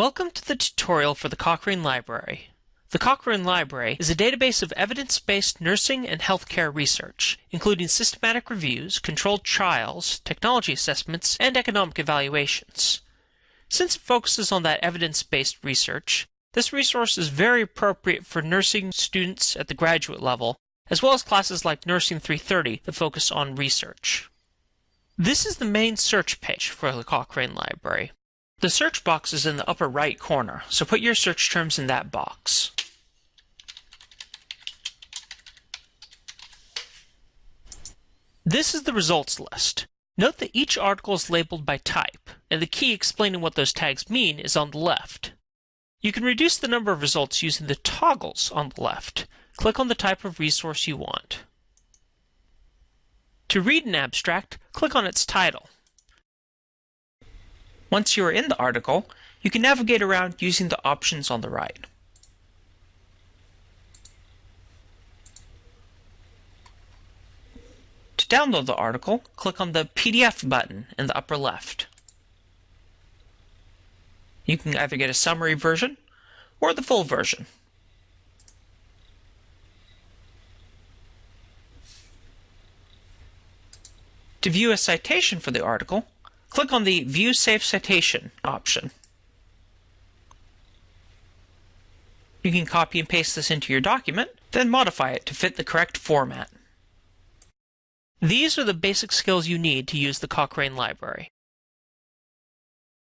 Welcome to the tutorial for the Cochrane Library. The Cochrane Library is a database of evidence-based nursing and healthcare research, including systematic reviews, controlled trials, technology assessments, and economic evaluations. Since it focuses on that evidence-based research, this resource is very appropriate for nursing students at the graduate level, as well as classes like Nursing 330 that focus on research. This is the main search page for the Cochrane Library. The search box is in the upper right corner, so put your search terms in that box. This is the results list. Note that each article is labeled by type, and the key explaining what those tags mean is on the left. You can reduce the number of results using the toggles on the left. Click on the type of resource you want. To read an abstract, click on its title. Once you are in the article, you can navigate around using the options on the right. To download the article, click on the PDF button in the upper left. You can either get a summary version or the full version. To view a citation for the article, Click on the View Save Citation option. You can copy and paste this into your document, then modify it to fit the correct format. These are the basic skills you need to use the Cochrane Library.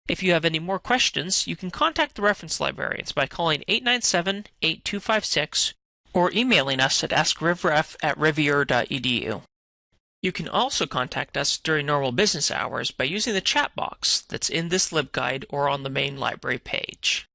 If you have any more questions, you can contact the reference librarians by calling 897-8256 or emailing us at askrivref at rivier.edu. You can also contact us during normal business hours by using the chat box that's in this LibGuide or on the main library page.